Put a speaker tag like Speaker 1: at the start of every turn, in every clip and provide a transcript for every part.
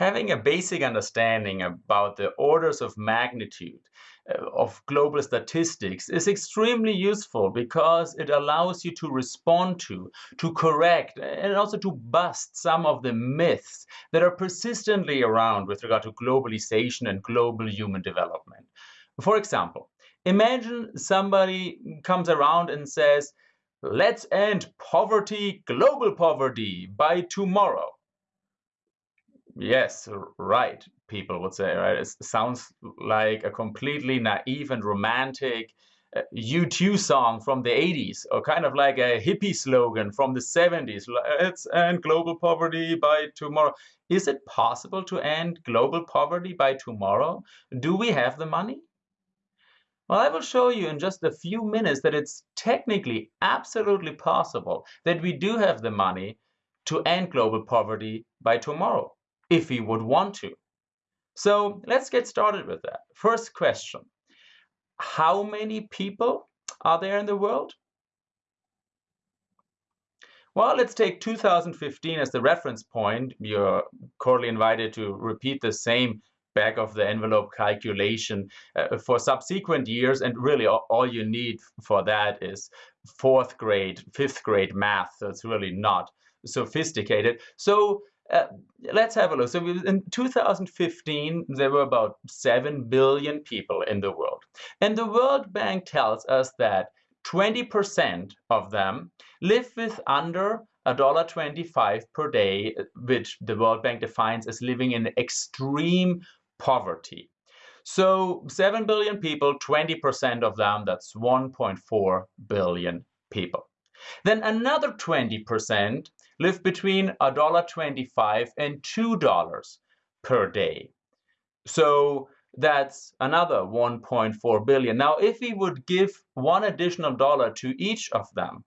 Speaker 1: having a basic understanding about the orders of magnitude uh, of global statistics is extremely useful because it allows you to respond to, to correct, and also to bust some of the myths that are persistently around with regard to globalization and global human development. For example, imagine somebody comes around and says, let's end poverty, global poverty, by tomorrow. Yes, right, people would say, right? It sounds like a completely naive and romantic uh, U2 song from the 80s, or kind of like a hippie slogan from the 70s. Let's end global poverty by tomorrow. Is it possible to end global poverty by tomorrow? Do we have the money? Well, I will show you in just a few minutes that it's technically absolutely possible that we do have the money to end global poverty by tomorrow if we would want to. So let's get started with that. First question, how many people are there in the world? Well, let's take 2015 as the reference point. You're cordially invited to repeat the same back of the envelope calculation uh, for subsequent years. And really all, all, you need for that is fourth grade, fifth grade math. So it's really not sophisticated. So uh, let's have a look. So in 2015, there were about 7 billion people in the world. And the World Bank tells us that 20% of them live with under $1.25 per day, which the World Bank defines as living in extreme poverty. So 7 billion people, 20% of them, that's 1.4 billion people. Then another 20% live between $1.25 and $2 per day. So that's another 1.4 billion. Now, if we would give one additional dollar to each of them,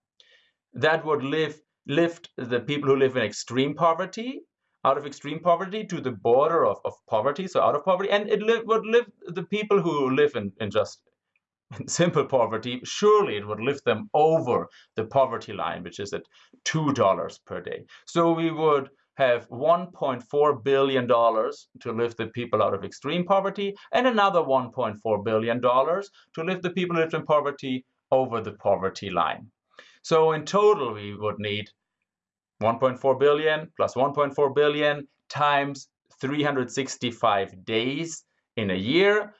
Speaker 1: that would live, lift the people who live in extreme poverty out of extreme poverty to the border of, of poverty, so out of poverty, and it li would lift the people who live in, in just simple poverty, surely it would lift them over the poverty line, which is at $2 per day. So we would have $1.4 billion to lift the people out of extreme poverty and another $1.4 billion to lift the people who live in poverty over the poverty line. So in total, we would need 1.4 billion plus 1.4 billion times 365 days in a year,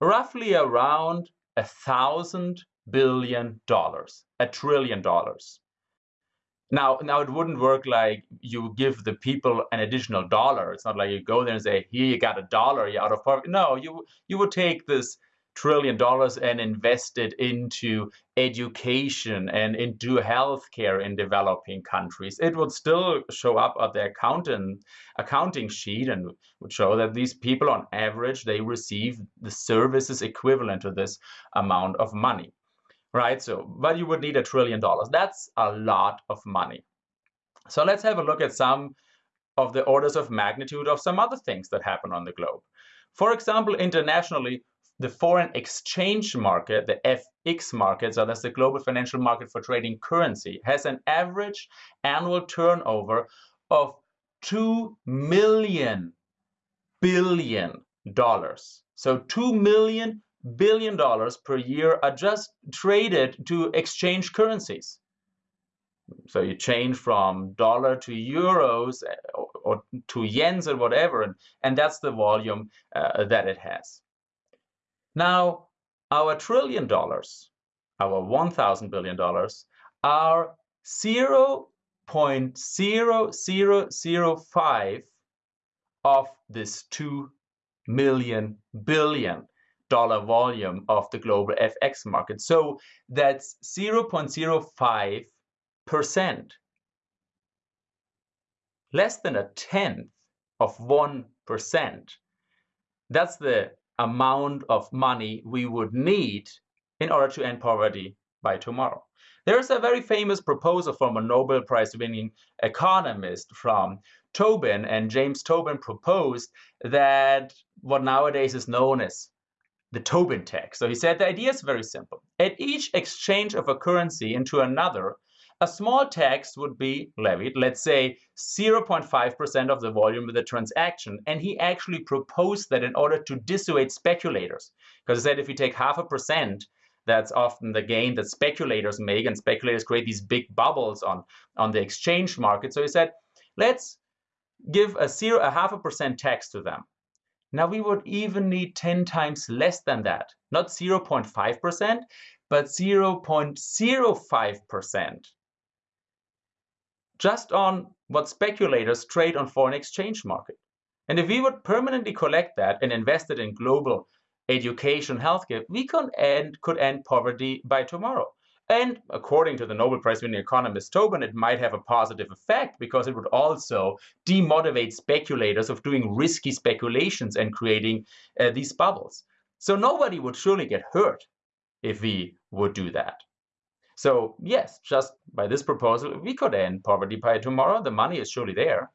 Speaker 1: roughly around a thousand billion dollars, a trillion dollars. Now, now it wouldn't work like you give the people an additional dollar. It's not like you go there and say, "Here, you got a dollar. You're out of poverty." No, you you would take this trillion dollars and invest it into education and into healthcare in developing countries, it would still show up at the accountant accounting sheet and would show that these people on average they receive the services equivalent to this amount of money. Right? So, but you would need a trillion dollars. That's a lot of money. So let's have a look at some of the orders of magnitude of some other things that happen on the globe. For example, internationally, the foreign exchange market, the FX market, so that's the global financial market for trading currency, has an average annual turnover of 2 million billion dollars. So 2 million billion dollars per year are just traded to exchange currencies. So you change from dollar to euros or, or to yens or whatever, and, and that's the volume uh, that it has. Now, our trillion dollars, our 1,000 billion dollars, are 0.0005 of this 2 million billion dollar volume of the global FX market. So that's 0.05 percent. Less than a tenth of 1%. That's the amount of money we would need in order to end poverty by tomorrow. There's a very famous proposal from a Nobel Prize winning economist from Tobin, and James Tobin proposed that what nowadays is known as the Tobin tax. So he said the idea is very simple. At each exchange of a currency into another, a small tax would be levied, let's say 0.5% of the volume of the transaction. And he actually proposed that in order to dissuade speculators. Because he said if you take half a percent, that's often the gain that speculators make, and speculators create these big bubbles on, on the exchange market. So he said, let's give a zero, a half a percent tax to them. Now we would even need 10 times less than that, not 0.5%, but 0.05%. Just on what speculators trade on foreign exchange market. And if we would permanently collect that and invest it in global education, healthcare, we could end, could end poverty by tomorrow. And according to the Nobel Prize winning economist Tobin, it might have a positive effect because it would also demotivate speculators of doing risky speculations and creating uh, these bubbles. So nobody would surely get hurt if we would do that. So yes, just by this proposal, we could end poverty by tomorrow. The money is surely there.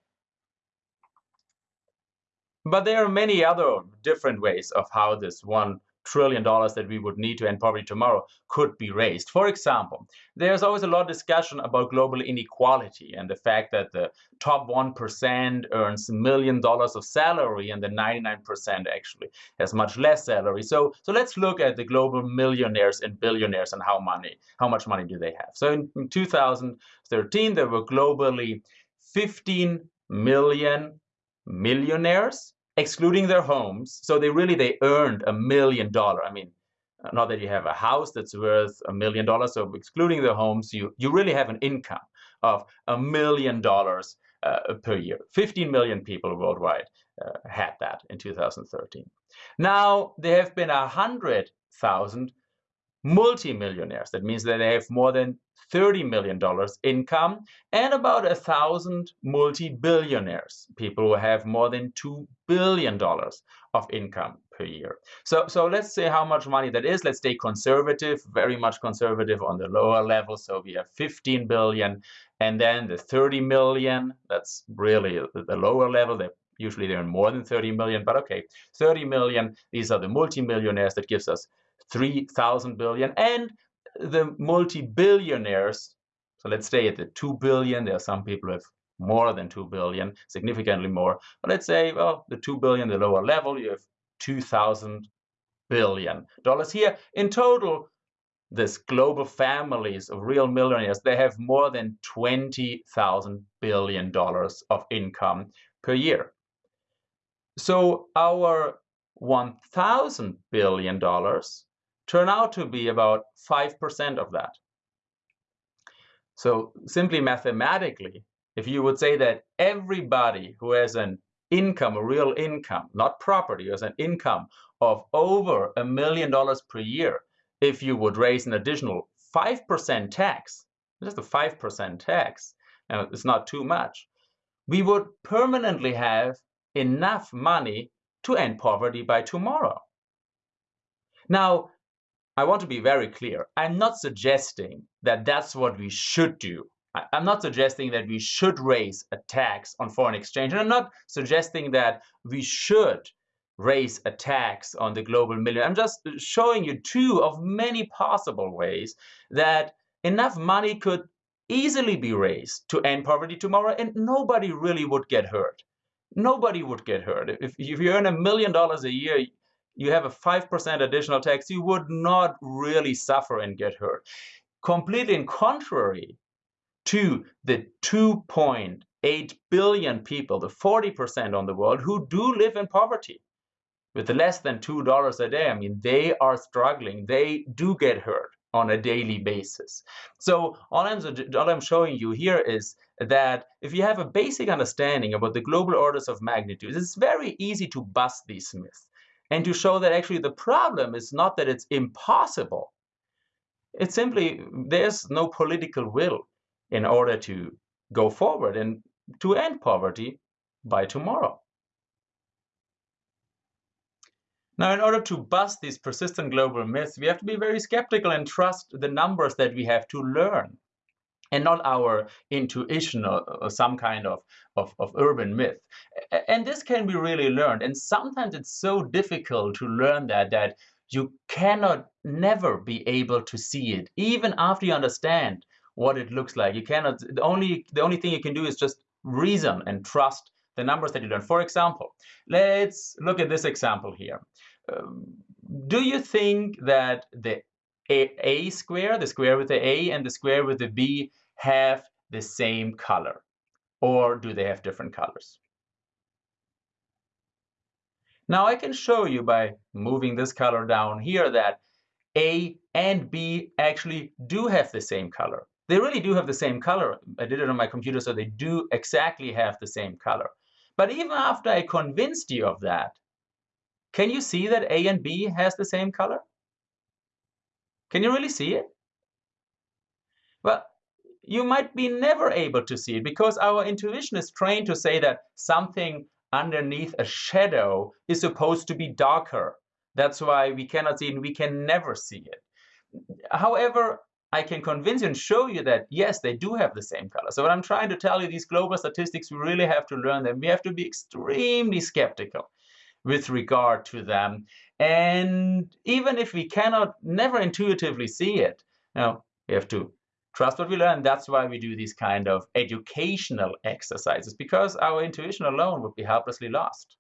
Speaker 1: But there are many other different ways of how this one trillion dollars that we would need to end poverty tomorrow could be raised. For example, there's always a lot of discussion about global inequality and the fact that the top 1% earns a million dollars of salary and the 99% actually has much less salary. So, so let's look at the global millionaires and billionaires and how money, how much money do they have. So in, in 2013, there were globally 15 million millionaires excluding their homes. So they really, they earned a million dollar. I mean, not that you have a house that's worth a million dollars. So excluding the homes, you, you really have an income of a million dollars uh, per year. 15 million people worldwide uh, had that in 2013. Now there have been a hundred thousand multimillionaires. That means that they have more than $30 million income and about a thousand multi-billionaires, people who have more than $2 billion of income per year. So, so let's say how much money that is. Let's stay conservative, very much conservative on the lower level. So we have 15 billion and then the 30 million, that's really the lower level. They usually they're more than 30 million, but okay, 30 million, these are the multi-millionaires that gives us 3,000 billion. And the multi-billionaires, so let's stay at the 2 billion. There are some people have more than 2 billion, significantly more. But let's say, well, the 2 billion, the lower level, you have 2,000 billion dollars here. In total, this global families of real millionaires, they have more than 20,000 billion dollars of income per year. So our 1,000 billion dollars turn out to be about 5% of that. So simply mathematically, if you would say that everybody who has an income, a real income, not property, has an income of over a million dollars per year, if you would raise an additional 5% tax, just a 5% tax, now it's not too much, we would permanently have enough money to end poverty by tomorrow. Now, I want to be very clear. I'm not suggesting that that's what we should do. I'm not suggesting that we should raise a tax on foreign exchange. And I'm not suggesting that we should raise a tax on the global million. I'm just showing you two of many possible ways that enough money could easily be raised to end poverty tomorrow and nobody really would get hurt. Nobody would get hurt. If, if you earn a million dollars a year, you have a 5% additional tax, you would not really suffer and get hurt. Completely in contrary to the 2.8 billion people, the 40% on the world, who do live in poverty with less than $2 a day. I mean, they are struggling. They do get hurt on a daily basis. So all I'm, all I'm showing you here is that if you have a basic understanding about the global orders of magnitude, it's very easy to bust these myths and to show that actually the problem is not that it's impossible. It's simply there's no political will in order to go forward and to end poverty by tomorrow. Now, in order to bust these persistent global myths, we have to be very skeptical and trust the numbers that we have to learn and not our intuition or, or some kind of, of, of, urban myth. And this can be really learned. And sometimes it's so difficult to learn that that you cannot never be able to see it, even after you understand what it looks like. You cannot, the only, the only thing you can do is just reason and trust the numbers that you learn. For example, let's look at this example here. Um, do you think that the a, a square, the square with the a and the square with the b have the same color? Or do they have different colors? Now I can show you by moving this color down here that A and B actually do have the same color. They really do have the same color. I did it on my computer, so they do exactly have the same color. But even after I convinced you of that, can you see that A and B has the same color? Can you really see it? Well, you might be never able to see it because our intuition is trained to say that something underneath a shadow is supposed to be darker. That's why we cannot see it and we can never see it. However, I can convince you and show you that, yes, they do have the same color. So what I'm trying to tell you, these global statistics, we really have to learn them. We have to be extremely skeptical with regard to them. And even if we cannot never intuitively see it, you know, we have to trust what we learn. That's why we do these kind of educational exercises, because our intuition alone would be helplessly lost.